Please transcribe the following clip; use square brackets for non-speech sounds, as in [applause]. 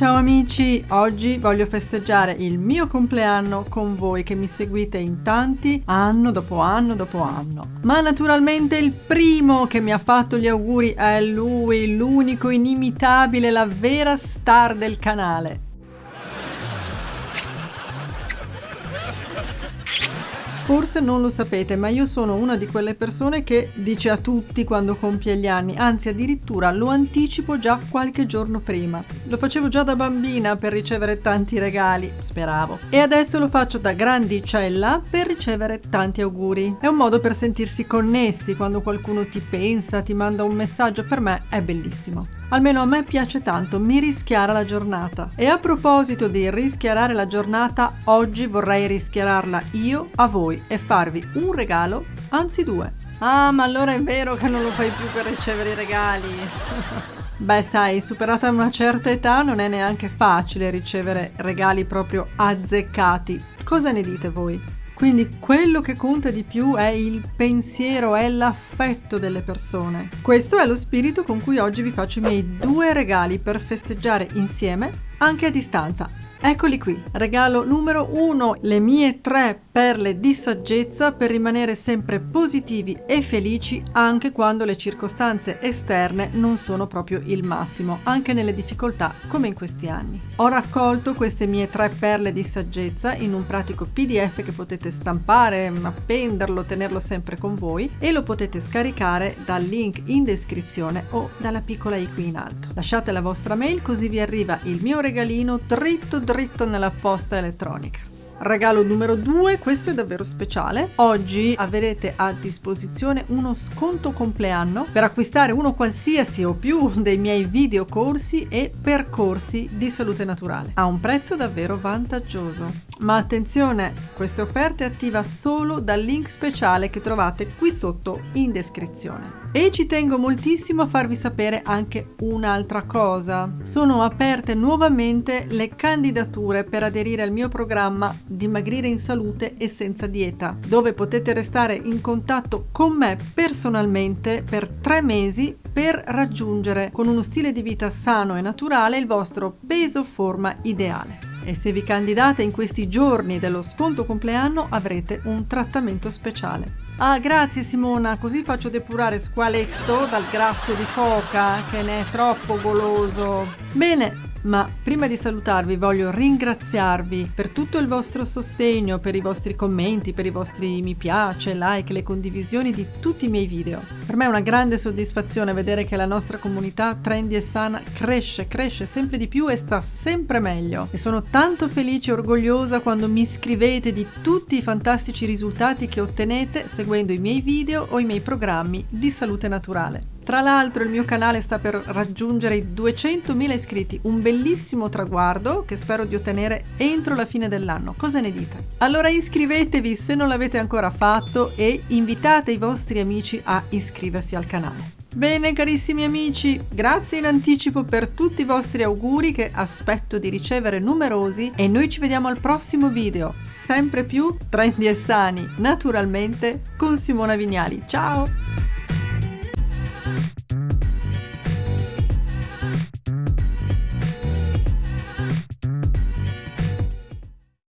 Ciao amici, oggi voglio festeggiare il mio compleanno con voi che mi seguite in tanti anno dopo anno dopo anno. Ma naturalmente il primo che mi ha fatto gli auguri è lui, l'unico inimitabile, la vera star del canale. Forse non lo sapete, ma io sono una di quelle persone che dice a tutti quando compie gli anni, anzi addirittura lo anticipo già qualche giorno prima. Lo facevo già da bambina per ricevere tanti regali, speravo. E adesso lo faccio da grandicella per ricevere tanti auguri. È un modo per sentirsi connessi quando qualcuno ti pensa, ti manda un messaggio, per me è bellissimo. Almeno a me piace tanto, mi rischiara la giornata. E a proposito di rischiarare la giornata, oggi vorrei rischiararla io a voi e farvi un regalo, anzi due. Ah, ma allora è vero che non lo fai più per ricevere i regali. [laughs] Beh, sai, superata una certa età non è neanche facile ricevere regali proprio azzeccati. Cosa ne dite voi? Quindi quello che conta di più è il pensiero, è l'affetto delle persone. Questo è lo spirito con cui oggi vi faccio i miei due regali per festeggiare insieme, anche a distanza. Eccoli qui, regalo numero uno, le mie tre perle di saggezza per rimanere sempre positivi e felici anche quando le circostanze esterne non sono proprio il massimo, anche nelle difficoltà come in questi anni. Ho raccolto queste mie tre perle di saggezza in un pratico pdf che potete stampare, appenderlo, tenerlo sempre con voi e lo potete scaricare dal link in descrizione o dalla piccola i qui in alto. Lasciate la vostra mail così vi arriva il mio regalino dritto dritto nella posta elettronica. Regalo numero 2, questo è davvero speciale. Oggi avrete a disposizione uno sconto compleanno per acquistare uno qualsiasi o più dei miei video corsi e percorsi di salute naturale a un prezzo davvero vantaggioso. Ma attenzione, questa offerta è attiva solo dal link speciale che trovate qui sotto in descrizione. E ci tengo moltissimo a farvi sapere anche un'altra cosa. Sono aperte nuovamente le candidature per aderire al mio programma Dimagrire in salute e senza dieta, dove potete restare in contatto con me personalmente per tre mesi per raggiungere con uno stile di vita sano e naturale il vostro peso forma ideale. E se vi candidate in questi giorni dello sconto compleanno avrete un trattamento speciale. Ah, grazie Simona, così faccio depurare squaletto dal grasso di foca, che ne è troppo goloso. Bene, ma prima di salutarvi voglio ringraziarvi per tutto il vostro sostegno, per i vostri commenti, per i vostri mi piace, like, le condivisioni di tutti i miei video. Per me è una grande soddisfazione vedere che la nostra comunità trendy e sana cresce, cresce sempre di più e sta sempre meglio. E sono tanto felice e orgogliosa quando mi scrivete di tutti i fantastici risultati che ottenete seguendo i miei video o i miei programmi di salute naturale. Tra l'altro il mio canale sta per raggiungere i 200.000 iscritti, un bellissimo traguardo che spero di ottenere entro la fine dell'anno. Cosa ne dite? Allora iscrivetevi se non l'avete ancora fatto e invitate i vostri amici a iscriversi al canale. Bene carissimi amici, grazie in anticipo per tutti i vostri auguri che aspetto di ricevere numerosi e noi ci vediamo al prossimo video, sempre più trendy e sani, naturalmente con Simona Vignali. Ciao!